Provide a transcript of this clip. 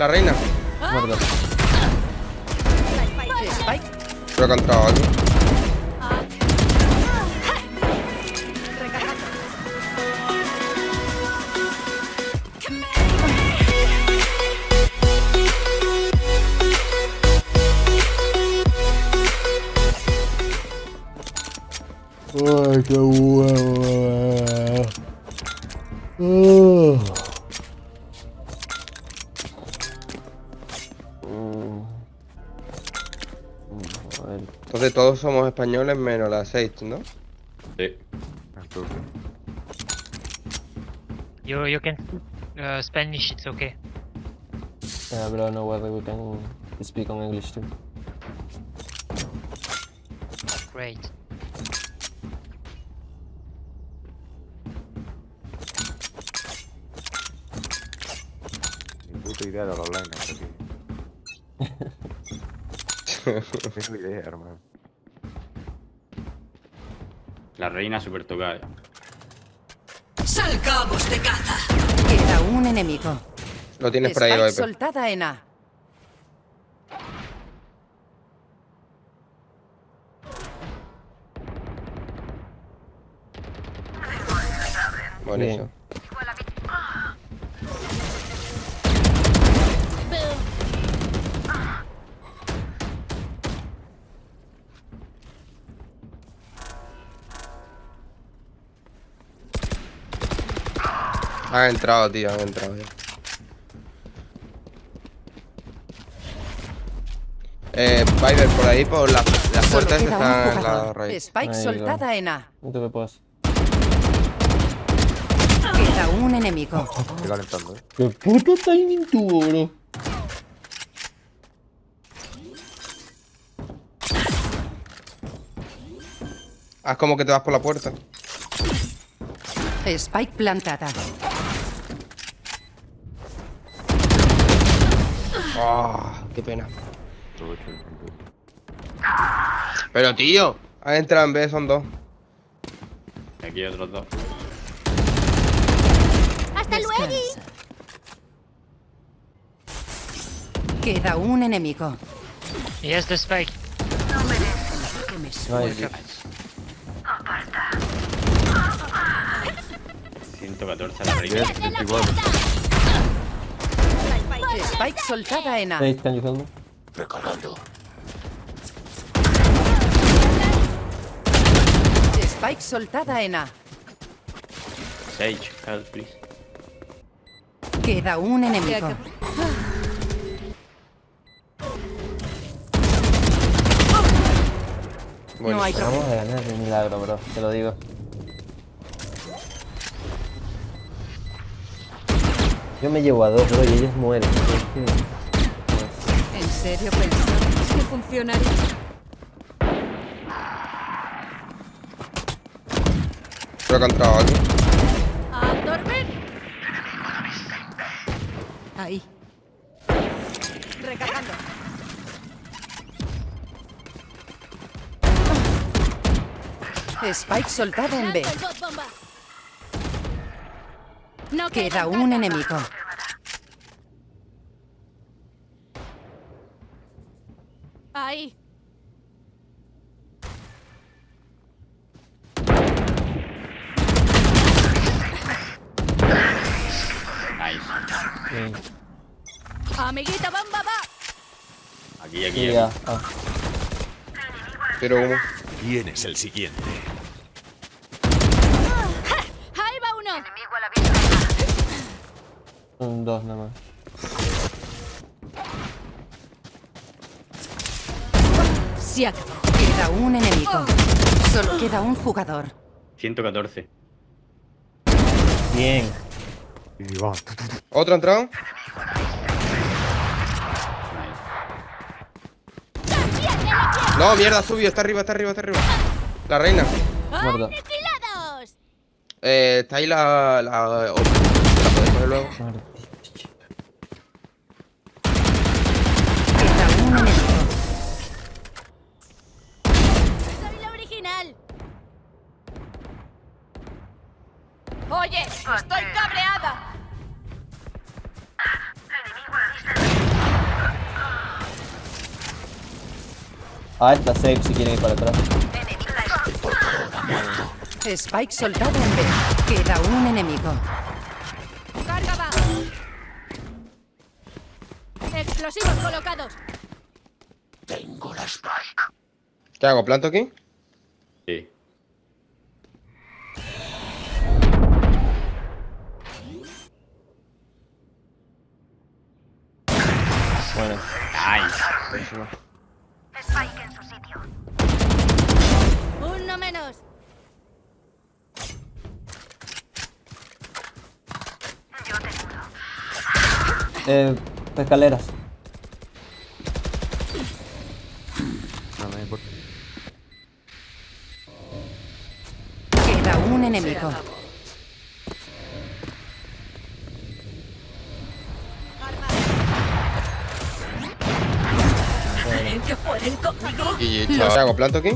La reina. Que ha entrado aquí. Ay, qué huevo. Uh. Mm. Entonces todos somos españoles menos la 6, ¿no? Sí. You you can uh, Spanish. It's okay. Yeah, but I don't know whether we can speak on English too. Great. Ni puta idea de los online, aquí. No tengo idea, hermano. La reina super tocada. Salgamos de caza. Queda un enemigo. Lo tienes por ahí, soltada en A. Buenísimo. Han entrado, tío, han entrado ya. Eh, Viper, por ahí, por la- las puertas están en la raíz. Spike Ahí soltada en A. No te me puedes. Queda un enemigo. Estoy calentando, eh. ¿Qué puto timing tuvo, bro? Haz como que te vas por la puerta. Spike plantada. Ah, qué pena. Pero, tío, han entrado en B, son dos. Y aquí hay otros dos. Descansa. Queda un enemigo. Yes, the spike. Nice. 114 la reina. 10, 24. Spike soltada en A. Hey, can you help me? Spike soltada en A. Sage, help please. Queda un enemigo. Bueno, No hay problema. Vamos a ganar de milagro, bro. Te lo digo. Yo me llevo a dos, bro, y ellos mueren. ¿En serio pensabas que funcionaría? creo que ha entrado aquí. ¡A dormir! Ahí. Recargando. Spike soltada en B. Queda un enemigo. Ahí. Nice. Bien. Amiguita, bamba, va. Aquí, aquí, Sí, aquí. ya. Ah. Tiro humo. ¿Quién es el siguiente? Ahí va uno. Un dos nada más. Se acabó. Queda un enemigo. Solo queda un jugador. 114. Bien. Y va. ¿Otro ha entrado? No, mierda, subió. Está arriba, está arriba, está arriba. La reina. Eh, está ahí la... la... Pero luego. Oye, estoy cabreada. Ah, está safe si quieren ir para atrás. Spike soltado en B. Queda un enemigo. Explosivos colocados. ¿Qué hago? ¿Planto aquí? Sí. Bueno, Nice. Uno menos. eh, escaleras. Un enemigo. Y ¿qué hago? ¿Planto aquí?